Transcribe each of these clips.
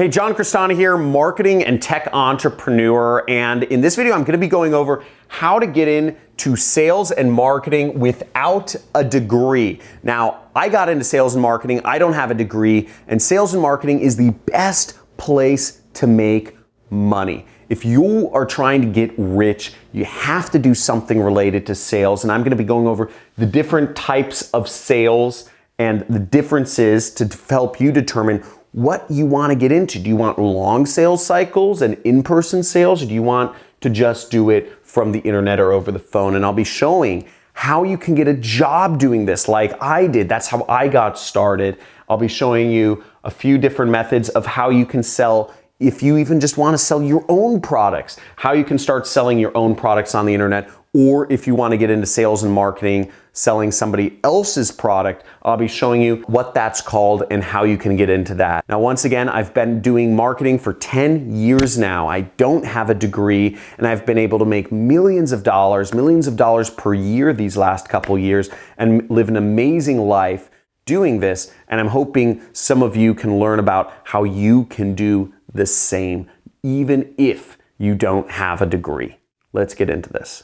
Hey, John Crestani here, marketing and tech entrepreneur. And in this video, I'm gonna be going over how to get into sales and marketing without a degree. Now, I got into sales and marketing, I don't have a degree, and sales and marketing is the best place to make money. If you are trying to get rich, you have to do something related to sales. And I'm gonna be going over the different types of sales and the differences to help you determine what you want to get into. Do you want long sales cycles and in-person sales or do you want to just do it from the internet or over the phone? And I'll be showing how you can get a job doing this like I did. That's how I got started. I'll be showing you a few different methods of how you can sell if you even just want to sell your own products, how you can start selling your own products on the internet or if you want to get into sales and marketing, selling somebody else's product, I'll be showing you what that's called and how you can get into that. Now, once again, I've been doing marketing for 10 years now. I don't have a degree and I've been able to make millions of dollars, millions of dollars per year these last couple years and live an amazing life doing this. And I'm hoping some of you can learn about how you can do the same, even if you don't have a degree. Let's get into this.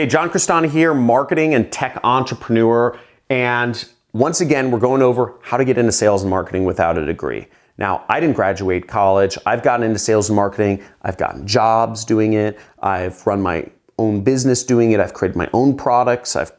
Hey, John Crestani here, marketing and tech entrepreneur. And once again, we're going over how to get into sales and marketing without a degree. Now, I didn't graduate college. I've gotten into sales and marketing. I've gotten jobs doing it. I've run my own business doing it. I've created my own products. I've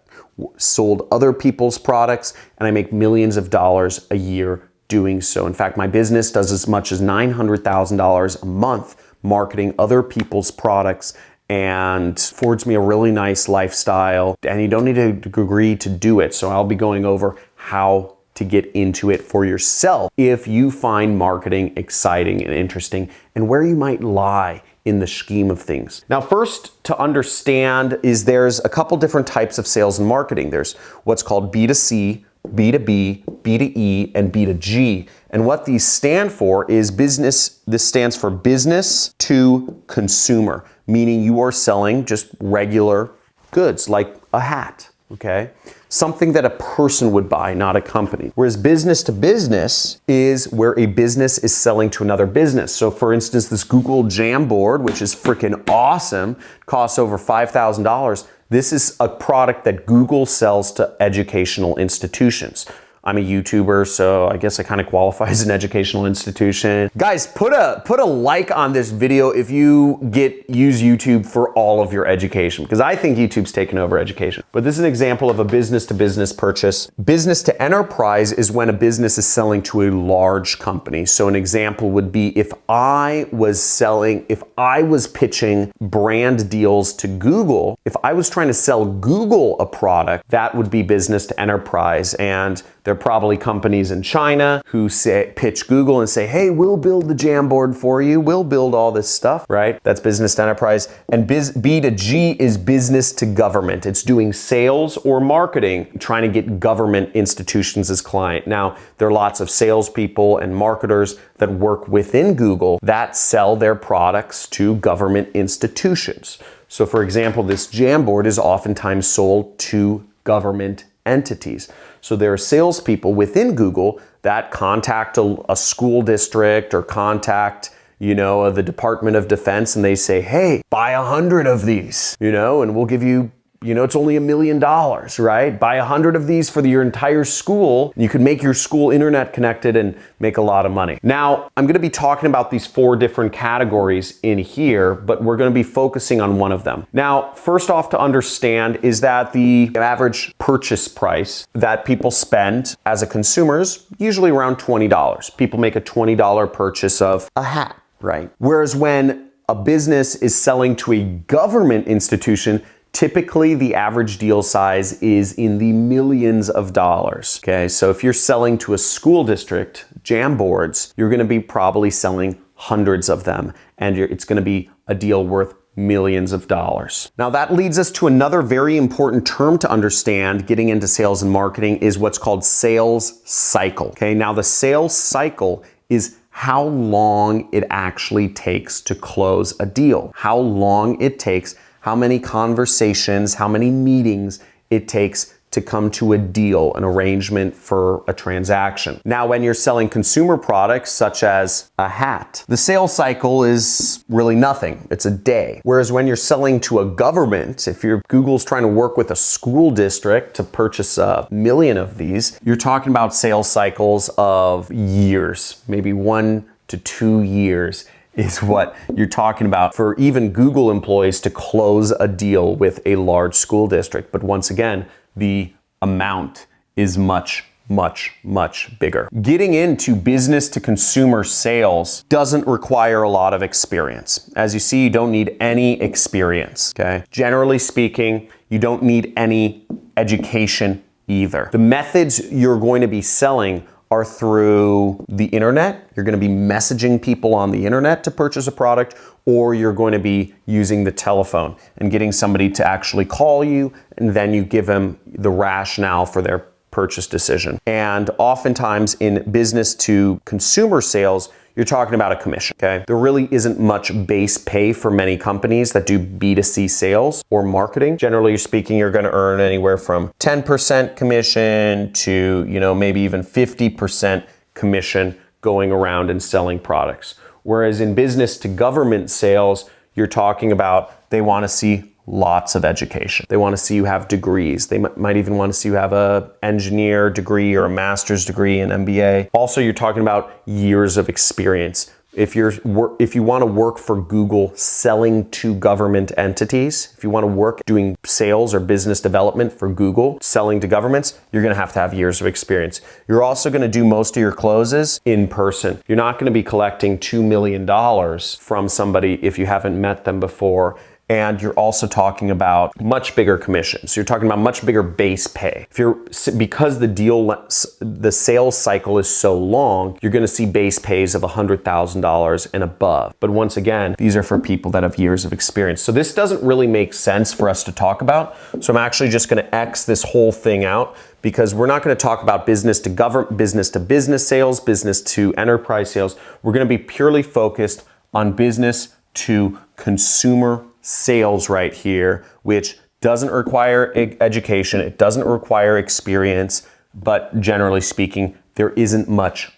sold other people's products, and I make millions of dollars a year doing so. In fact, my business does as much as $900,000 a month marketing other people's products and affords me a really nice lifestyle. And you don't need a degree to do it. So I'll be going over how to get into it for yourself if you find marketing exciting and interesting and where you might lie in the scheme of things. Now, first to understand is there's a couple different types of sales and marketing. There's what's called B2C, B2B, B2E, and B2G. And what these stand for is business, this stands for business to consumer, meaning you are selling just regular goods like a hat, okay? something that a person would buy, not a company. Whereas business to business is where a business is selling to another business. So for instance, this Google Jamboard, which is freaking awesome, costs over $5,000. This is a product that Google sells to educational institutions. I'm a YouTuber, so I guess I kind of qualify as an educational institution. Guys, put a put a like on this video if you get use YouTube for all of your education, because I think YouTube's taken over education. But this is an example of a business to business purchase. Business to enterprise is when a business is selling to a large company. So an example would be if I was selling, if I was pitching brand deals to Google, if I was trying to sell Google a product, that would be business to enterprise. And they're probably companies in China who say, pitch Google and say, hey, we'll build the Jamboard for you. We'll build all this stuff, right? That's business to enterprise. And biz, B to G is business to government. It's doing sales or marketing, trying to get government institutions as client. Now, there are lots of salespeople and marketers that work within Google that sell their products to government institutions. So for example, this Jamboard is oftentimes sold to government entities. So there are salespeople within Google that contact a, a school district or contact you know, the Department of Defense and they say, hey, buy a hundred of these, you know, and we'll give you you know, it's only a million dollars, right? Buy a hundred of these for the, your entire school. You can make your school internet connected and make a lot of money. Now, I'm gonna be talking about these four different categories in here, but we're gonna be focusing on one of them. Now, first off to understand is that the average purchase price that people spend as a consumer is usually around $20. People make a $20 purchase of a hat, right? Whereas when a business is selling to a government institution, Typically, the average deal size is in the millions of dollars. Okay, so if you're selling to a school district, Jamboards, you're gonna be probably selling hundreds of them, and it's gonna be a deal worth millions of dollars. Now that leads us to another very important term to understand getting into sales and marketing is what's called sales cycle. Okay, now the sales cycle is how long it actually takes to close a deal, how long it takes how many conversations, how many meetings it takes to come to a deal, an arrangement for a transaction. Now, when you're selling consumer products such as a hat, the sales cycle is really nothing. It's a day. Whereas when you're selling to a government, if you're Google's trying to work with a school district to purchase a million of these, you're talking about sales cycles of years, maybe one to two years is what you're talking about for even Google employees to close a deal with a large school district. But once again, the amount is much much, much bigger. Getting into business to consumer sales doesn't require a lot of experience. As you see, you don't need any experience, okay? Generally speaking, you don't need any education either. The methods you're going to be selling are through the internet. You're going to be messaging people on the internet to purchase a product, or you're going to be using the telephone and getting somebody to actually call you, and then you give them the rationale for their purchase decision. And oftentimes in business to consumer sales, you're talking about a commission, okay? There really isn't much base pay for many companies that do B2C sales or marketing. Generally speaking, you're gonna earn anywhere from 10% commission to, you know, maybe even 50% commission going around and selling products. Whereas in business to government sales, you're talking about they wanna see lots of education. They want to see you have degrees. They might even want to see you have a engineer degree or a master's degree in MBA. Also, you're talking about years of experience. If you're if you want to work for Google selling to government entities, if you want to work doing sales or business development for Google selling to governments, you're going to have to have years of experience. You're also going to do most of your closes in person. You're not going to be collecting 2 million dollars from somebody if you haven't met them before and you're also talking about much bigger commissions. You're talking about much bigger base pay. If you're because the deal the sales cycle is so long, you're going to see base pays of $100,000 and above. But once again, these are for people that have years of experience. So this doesn't really make sense for us to talk about. So I'm actually just going to X this whole thing out because we're not going to talk about business to government, business to business sales, business to enterprise sales. We're going to be purely focused on business to consumer sales right here, which doesn't require education, it doesn't require experience, but generally speaking, there isn't much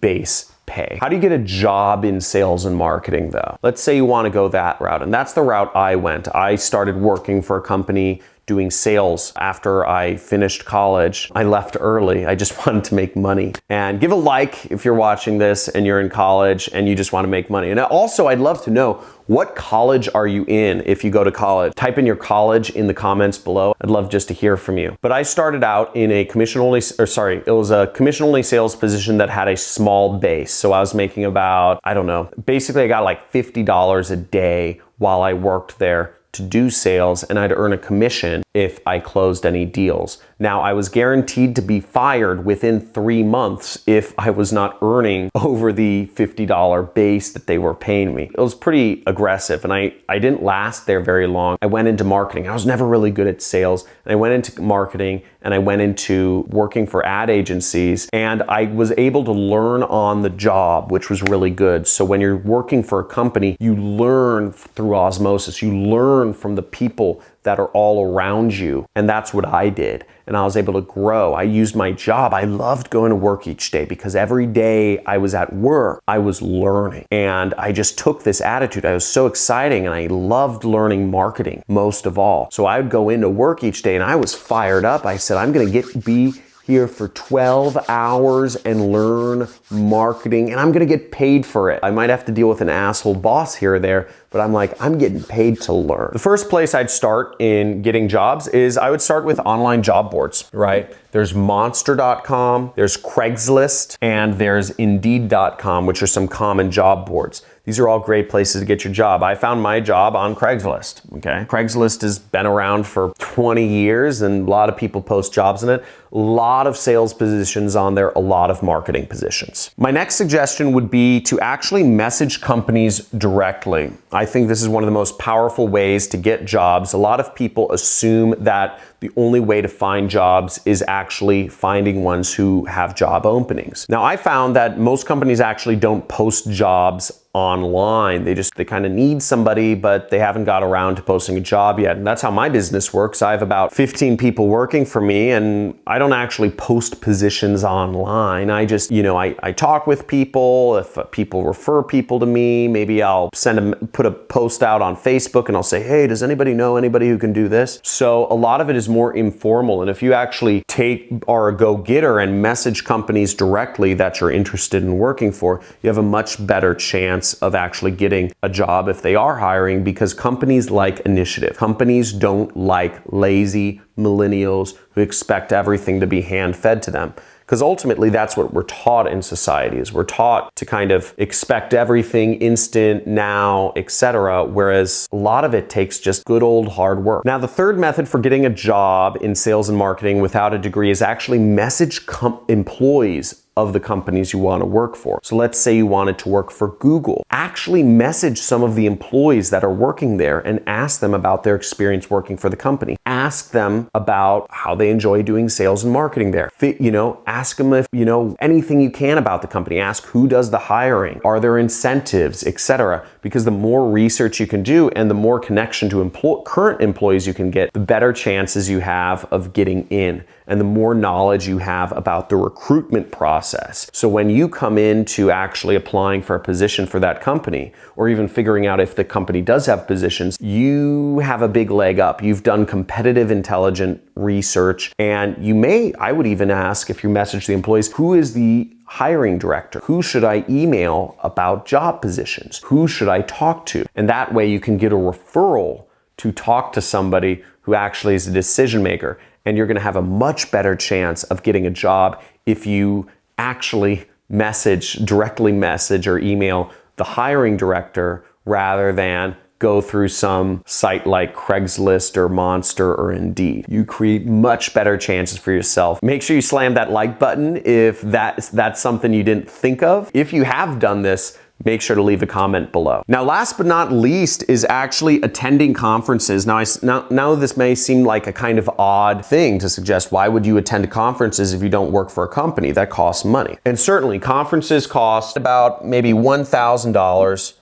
base pay. How do you get a job in sales and marketing though? Let's say you want to go that route, and that's the route I went. I started working for a company doing sales after I finished college. I left early. I just wanted to make money. And give a like if you're watching this and you're in college and you just want to make money. And also, I'd love to know what college are you in if you go to college? Type in your college in the comments below. I'd love just to hear from you. But I started out in a commission only, or sorry, it was a commission only sales position that had a small base. So I was making about, I don't know, basically I got like $50 a day while I worked there to do sales and I'd earn a commission if I closed any deals. Now, I was guaranteed to be fired within three months if I was not earning over the $50 base that they were paying me. It was pretty aggressive and I, I didn't last there very long. I went into marketing. I was never really good at sales. And I went into marketing and I went into working for ad agencies and I was able to learn on the job, which was really good. So when you're working for a company, you learn through osmosis. You learn from the people that are all around you. And that's what I did. And I was able to grow. I used my job. I loved going to work each day because every day I was at work, I was learning. And I just took this attitude. I was so exciting and I loved learning marketing most of all. So I would go into work each day and I was fired up. I said, I'm going to get be here for 12 hours and learn marketing and I'm gonna get paid for it. I might have to deal with an asshole boss here or there, but I'm like, I'm getting paid to learn. The first place I'd start in getting jobs is I would start with online job boards, right? There's monster.com, there's Craigslist, and there's indeed.com, which are some common job boards. These are all great places to get your job. I found my job on Craigslist, okay? Craigslist has been around for 20 years and a lot of people post jobs in it. A lot of sales positions on there, a lot of marketing positions. My next suggestion would be to actually message companies directly. I think this is one of the most powerful ways to get jobs. A lot of people assume that the only way to find jobs is actually finding ones who have job openings. Now, I found that most companies actually don't post jobs online. They just, they kind of need somebody, but they haven't got around to posting a job yet. And that's how my business works. I have about 15 people working for me and I don't actually post positions online. I just, you know, I, I talk with people. If people refer people to me, maybe I'll send them, put a post out on Facebook and I'll say, hey, does anybody know anybody who can do this? So a lot of it is more informal. And if you actually take, a go-getter and message companies directly that you're interested in working for, you have a much better chance chance of actually getting a job if they are hiring because companies like initiative. Companies don't like lazy millennials who expect everything to be hand fed to them because ultimately that's what we're taught in society is we're taught to kind of expect everything instant now etc whereas a lot of it takes just good old hard work. Now the third method for getting a job in sales and marketing without a degree is actually message employees of the companies you want to work for. So let's say you wanted to work for Google. Actually message some of the employees that are working there and ask them about their experience working for the company. Ask them about how they enjoy doing sales and marketing there. You know, ask them if, you know, anything you can about the company. Ask who does the hiring, are there incentives, etc. Because the more research you can do and the more connection to employ current employees you can get, the better chances you have of getting in and the more knowledge you have about the recruitment process. So when you come into actually applying for a position for that company, or even figuring out if the company does have positions, you have a big leg up. You've done competitive intelligent research, and you may, I would even ask if you message the employees, who is the hiring director? Who should I email about job positions? Who should I talk to? And that way you can get a referral to talk to somebody who actually is a decision maker and you're going to have a much better chance of getting a job if you actually message, directly message or email the hiring director rather than go through some site like Craigslist or Monster or Indeed. You create much better chances for yourself. Make sure you slam that like button if that's, that's something you didn't think of. If you have done this, make sure to leave a comment below. Now, last but not least is actually attending conferences. Now, I, now, now this may seem like a kind of odd thing to suggest why would you attend conferences if you don't work for a company? That costs money. And certainly conferences cost about maybe $1,000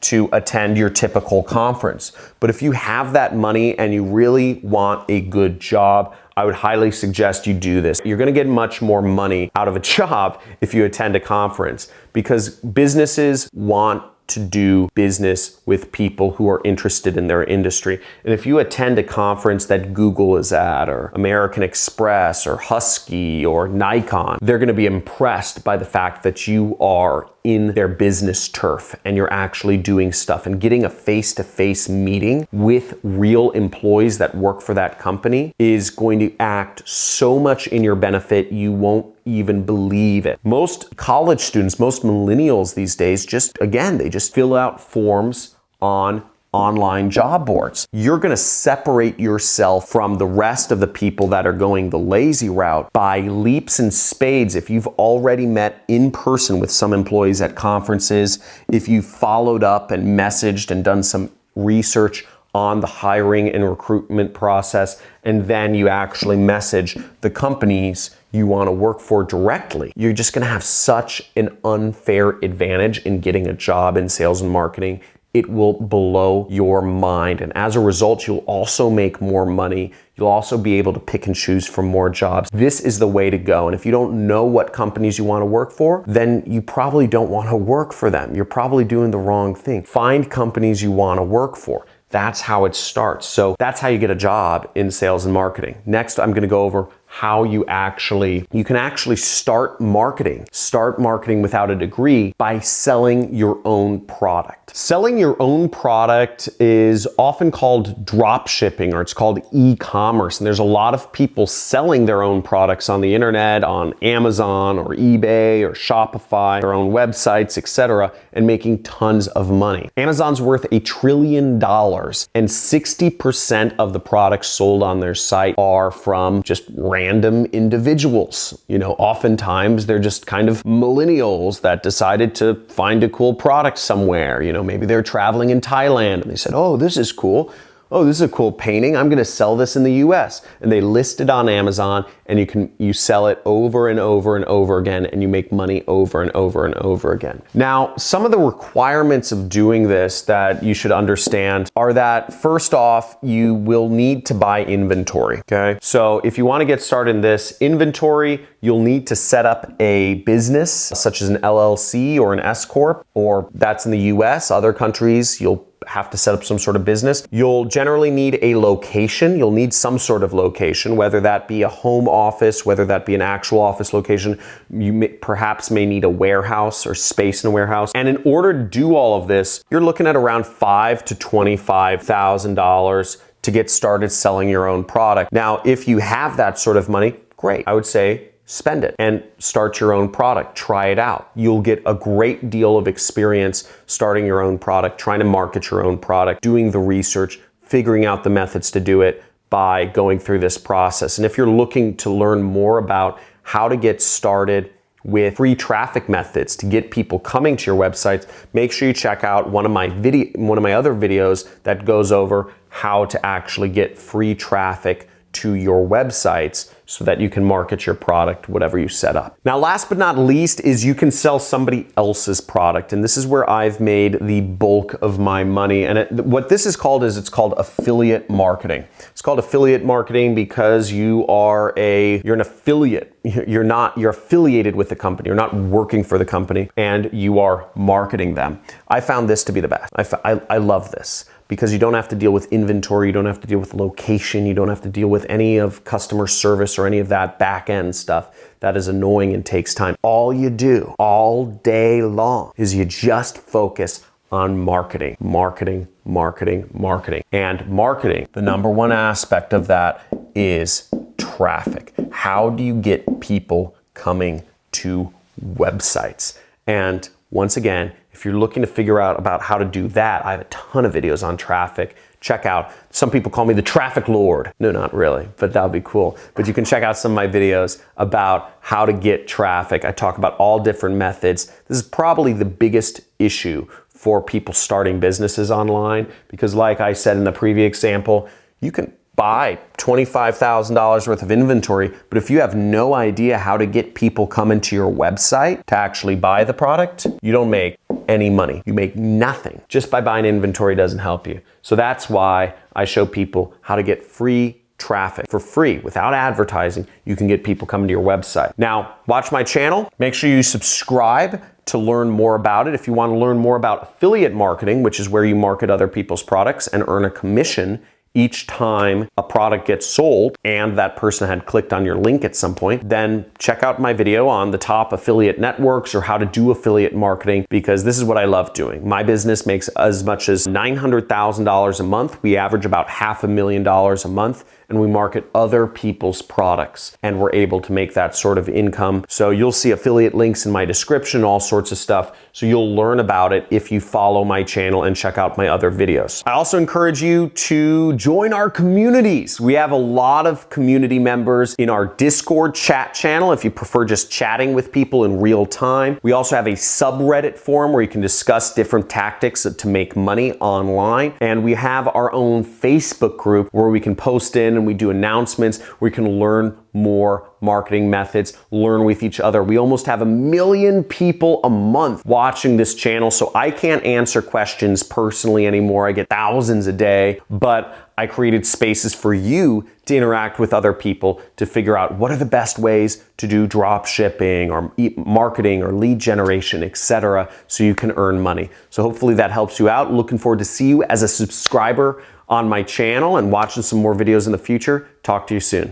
to attend your typical conference. But if you have that money and you really want a good job, I would highly suggest you do this. You're gonna get much more money out of a job if you attend a conference because businesses want to do business with people who are interested in their industry. And if you attend a conference that Google is at, or American Express, or Husky, or Nikon, they're gonna be impressed by the fact that you are in their business turf and you're actually doing stuff and getting a face-to-face -face meeting with real employees that work for that company is going to act so much in your benefit you won't even believe it. Most college students, most millennials these days, just again, they just fill out forms on online job boards. You're going to separate yourself from the rest of the people that are going the lazy route by leaps and spades. If you've already met in person with some employees at conferences, if you've followed up and messaged and done some research on the hiring and recruitment process, and then you actually message the companies you want to work for directly, you're just going to have such an unfair advantage in getting a job in sales and marketing. It will blow your mind. And as a result, you'll also make more money. You'll also be able to pick and choose from more jobs. This is the way to go. And if you don't know what companies you want to work for, then you probably don't want to work for them. You're probably doing the wrong thing. Find companies you want to work for. That's how it starts. So that's how you get a job in sales and marketing. Next, I'm going to go over how you actually, you can actually start marketing, start marketing without a degree by selling your own product. Selling your own product is often called drop shipping or it's called e-commerce. And there's a lot of people selling their own products on the internet, on Amazon or eBay or Shopify, their own websites, etc., and making tons of money. Amazon's worth a trillion dollars and 60% of the products sold on their site are from just random individuals. You know, oftentimes they're just kind of millennials that decided to find a cool product somewhere. You know, maybe they're traveling in Thailand and they said, oh, this is cool. oh, this is a cool painting. I'm going to sell this in the US. And they list it on Amazon and you can you sell it over and over and over again and you make money over and over and over again. Now, some of the requirements of doing this that you should understand are that first off, you will need to buy inventory, okay? So if you want to get started in this inventory, you'll need to set up a business such as an LLC or an S corp or that's in the US, other countries you'll have to set up some sort of business. You'll generally need a location. You'll need some sort of location, whether that be a home office, whether that be an actual office location. You may, perhaps may need a warehouse or space in a warehouse. And in order to do all of this, you're looking at around five to $25,000 to get started selling your own product. Now, if you have that sort of money, great. I would say spend it and start your own product. Try it out. You'll get a great deal of experience starting your own product, trying to market your own product, doing the research, figuring out the methods to do it by going through this process. And if you're looking to learn more about how to get started with free traffic methods to get people coming to your websites, make sure you check out one of my video one of my other videos that goes over how to actually get free traffic to your websites so that you can market your product, whatever you set up. Now, last but not least is you can sell somebody else's product. And this is where I've made the bulk of my money. And it, what this is called is it's called affiliate marketing. It's called affiliate marketing because you are a, you're an affiliate. You're not, you're affiliated with the company. You're not working for the company and you are marketing them. I found this to be the best. I, I, I love this because you don't have to deal with inventory, you don't have to deal with location, you don't have to deal with any of customer service or any of that back end stuff that is annoying and takes time. All you do all day long is you just focus on marketing, marketing, marketing, marketing. And marketing, the number one aspect of that is traffic. How do you get people coming to websites? And once again, if you're looking to figure out about how to do that, I have a ton of videos on traffic. Check out, some people call me the traffic lord. No, not really, but that would be cool. But you can check out some of my videos about how to get traffic. I talk about all different methods. This is probably the biggest issue for people starting businesses online because like I said in the previous example, you can buy $25,000 worth of inventory, but if you have no idea how to get people coming to your website to actually buy the product, you don't make any money. You make nothing. Just by buying inventory doesn't help you. So that's why I show people how to get free traffic for free without advertising. You can get people coming to your website. Now, watch my channel. Make sure you subscribe to learn more about it. If you want to learn more about affiliate marketing, which is where you market other people's products and earn a commission each time a product gets sold and that person had clicked on your link at some point, then check out my video on the top affiliate networks or how to do affiliate marketing because this is what I love doing. My business makes as much as $900,000 a month. We average about half a million dollars a month and we market other people's products and we're able to make that sort of income. So you'll see affiliate links in my description, all sorts of stuff. So you'll learn about it if you follow my channel and check out my other videos. I also encourage you to join our communities. We have a lot of community members in our Discord chat channel if you prefer just chatting with people in real time. We also have a subreddit forum where you can discuss different tactics to make money online. And we have our own Facebook group where we can post in and we do announcements you can learn more marketing methods, learn with each other. We almost have a million people a month watching this channel, so I can't answer questions personally anymore. I get thousands a day, but I created spaces for you to interact with other people to figure out what are the best ways to do drop shipping or marketing or lead generation, etc. so you can earn money. So hopefully that helps you out. Looking forward to see you as a subscriber on my channel and watching some more videos in the future. Talk to you soon.